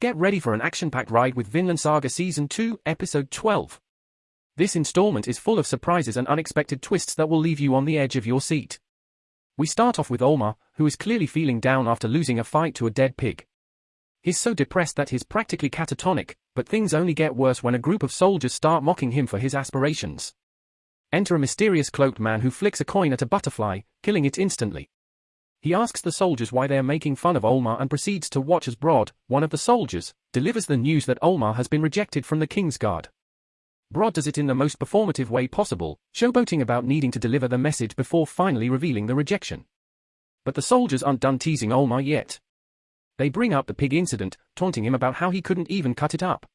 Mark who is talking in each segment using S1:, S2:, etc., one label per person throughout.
S1: Get ready for an action-packed ride with Vinland Saga Season 2, Episode 12. This installment is full of surprises and unexpected twists that will leave you on the edge of your seat. We start off with Olmar, who is clearly feeling down after losing a fight to a dead pig. He's so depressed that he's practically catatonic, but things only get worse when a group of soldiers start mocking him for his aspirations. Enter a mysterious cloaked man who flicks a coin at a butterfly, killing it instantly. He asks the soldiers why they are making fun of Olmar and proceeds to watch as Brod, one of the soldiers, delivers the news that Olmar has been rejected from the King's Guard. Brod does it in the most performative way possible, showboating about needing to deliver the message before finally revealing the rejection. But the soldiers aren't done teasing Olmar yet. They bring up the pig incident, taunting him about how he couldn't even cut it up.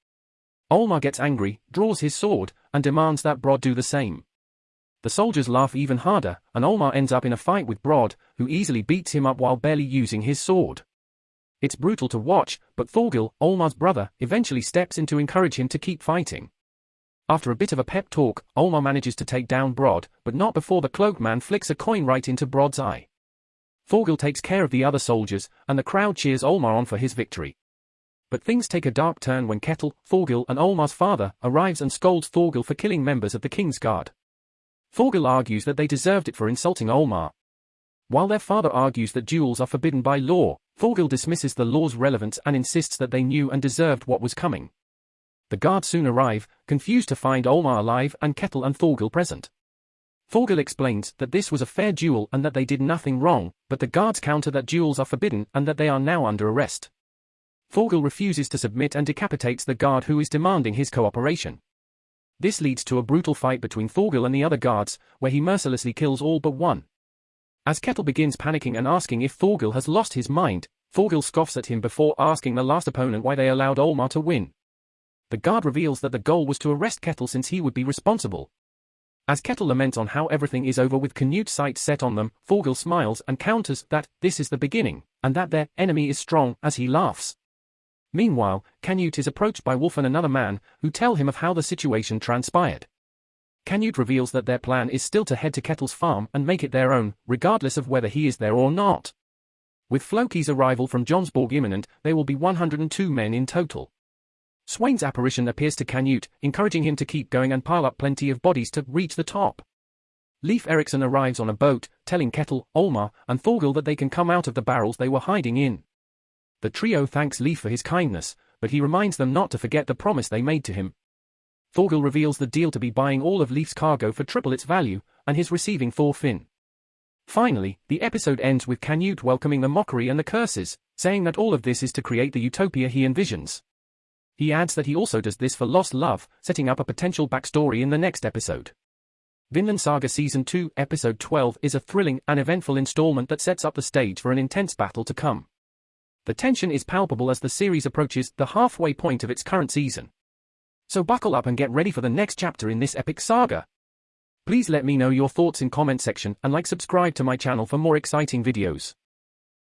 S1: Olmar gets angry, draws his sword, and demands that Brod do the same. The soldiers laugh even harder, and Olmar ends up in a fight with Brod, who easily beats him up while barely using his sword. It's brutal to watch, but Thorgil, Olmar's brother, eventually steps in to encourage him to keep fighting. After a bit of a pep talk, Olmar manages to take down Brod, but not before the cloaked man flicks a coin right into Brod's eye. Thorgil takes care of the other soldiers, and the crowd cheers Olmar on for his victory. But things take a dark turn when Ketil, Thorgil and Olmar's father arrives and scolds Thorgil for killing members of the King's Guard. Thorgil argues that they deserved it for insulting Olmar. While their father argues that duels are forbidden by law, Thorgil dismisses the law's relevance and insists that they knew and deserved what was coming. The guards soon arrive, confused to find Olmar alive and Ketil and Thorgil present. Thorgil explains that this was a fair duel and that they did nothing wrong, but the guards counter that duels are forbidden and that they are now under arrest. Thorgil refuses to submit and decapitates the guard who is demanding his cooperation. This leads to a brutal fight between Thorgil and the other guards, where he mercilessly kills all but one. As Ketil begins panicking and asking if Thorgil has lost his mind, Thorgil scoffs at him before asking the last opponent why they allowed Olmar to win. The guard reveals that the goal was to arrest Ketil since he would be responsible. As Ketil laments on how everything is over with Canute's sights set on them, Thorgil smiles and counters that this is the beginning, and that their enemy is strong as he laughs. Meanwhile, Canute is approached by Wolf and another man, who tell him of how the situation transpired. Canute reveals that their plan is still to head to Ketil's farm and make it their own, regardless of whether he is there or not. With Floki's arrival from Jomsborg imminent, there will be 102 men in total. Sweyn's apparition appears to Canute, encouraging him to keep going and pile up plenty of bodies to reach the top. Leif Erikson arrives on a boat, telling Ketil, Olmar, and Thorgil that they can come out of the barrels they were hiding in. The trio thanks Leif for his kindness, but he reminds them not to forget the promise they made to him. Thorgil reveals the deal to be buying all of Leif's cargo for triple its value, and his receiving Thorfinn. Finally, the episode ends with Canute welcoming the mockery and the curses, saying that all of this is to create the utopia he envisions. He adds that he also does this for lost love, setting up a potential backstory in the next episode. Vinland Saga Season 2, Episode 12 is a thrilling and eventful installment that sets up the stage for an intense battle to come. The tension is palpable as the series approaches the halfway point of its current season. So buckle up and get ready for the next chapter in this epic saga. Please let me know your thoughts in comment section and like subscribe to my channel for more exciting videos.